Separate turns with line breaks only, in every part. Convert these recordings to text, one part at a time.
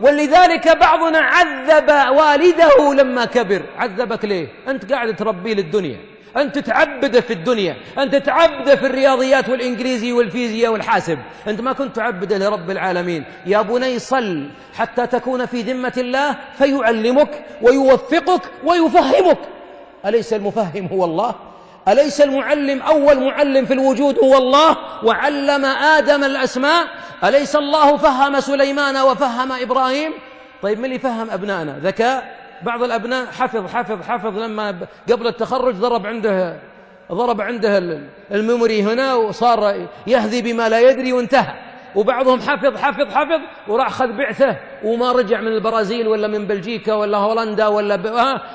ولذلك بعضنا عذب والده لما كبر. عذبك ليه؟ أنت قاعد تربيه للدنيا. أنت تعبده في الدنيا. أنت تعبده في الرياضيات والإنجليزي والفيزياء والحاسب. أنت ما كنت تعبده لرب العالمين. يا بني صل حتى تكون في ذمة الله فيعلمك ويوفقك ويفهمك. أليس المفهم هو الله؟ أليس المعلم أول معلم في الوجود هو الله؟ وعلم آدم الأسماء؟ أليس الله فهم سليمان وفهم إبراهيم؟ طيب من اللي فهم أبنائنا؟ ذكاء؟ بعض الأبناء حفظ حفظ حفظ لما قبل التخرج ضرب عنده ضرب عنده الميموري هنا وصار يهذي بما لا يدري وانتهى. وبعضهم حفظ حفظ حفظ وراح خذ بعثة وما رجع من البرازيل ولا من بلجيكا ولا هولندا ولا ب...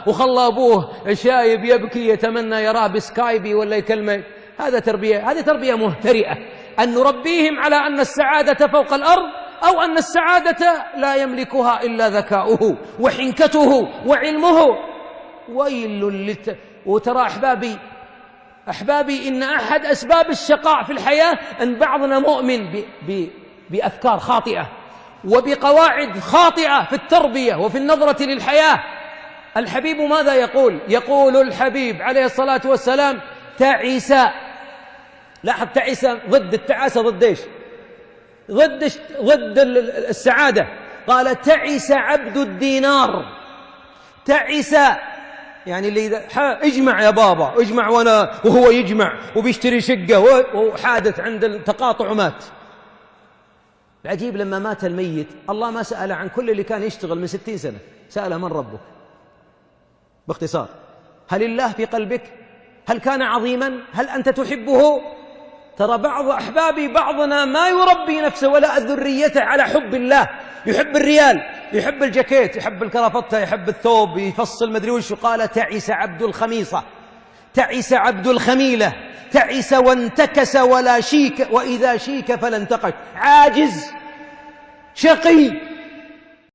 وخلى أبوه شايب يبكي يتمنى يراه بسكايبي ولا يكلمه. هذا تربية هذه تربية مهترئة. أن نربيهم على أن السعادة فوق الأرض أو أن السعادة لا يملكها إلا ذكاؤه وحنكته وعلمه. ويل للت... وترى أحبابي أحبابي إن أحد أسباب الشقاء في الحياة أن بعضنا مؤمن ب ب بأفكار خاطئة وبقواعد خاطئة في التربية وفي النظرة للحياة. الحبيب ماذا يقول؟ يقول الحبيب عليه الصلاة والسلام تعس لاحظ تعس ضد التعاسة ضد إيش؟ ضد ضد السعادة. قال تعس عبد الدينار. تعس يعني اللي إذا اجمع يا بابا اجمع وأنا وهو يجمع وبيشتري شقة وحادث عند التقاطع مات العجيب لما مات الميت الله ما سأل عن كل اللي كان يشتغل من ستين سنة. سأل من ربك؟ باختصار هل الله في قلبك؟ هل كان عظيما؟ هل أنت تحبه؟ ترى بعض أحبابي بعضنا ما يربي نفسه ولا ذريته على حب الله. يحب الريال يحب الجاكيت يحب الكرافتة يحب الثوب يفصل مدري وش قال تعس عبد الخميصة. تعس عبد الخميلة. تعس وانتكس ولا شيك وإذا شيك فلا انتقش عاجز شقي.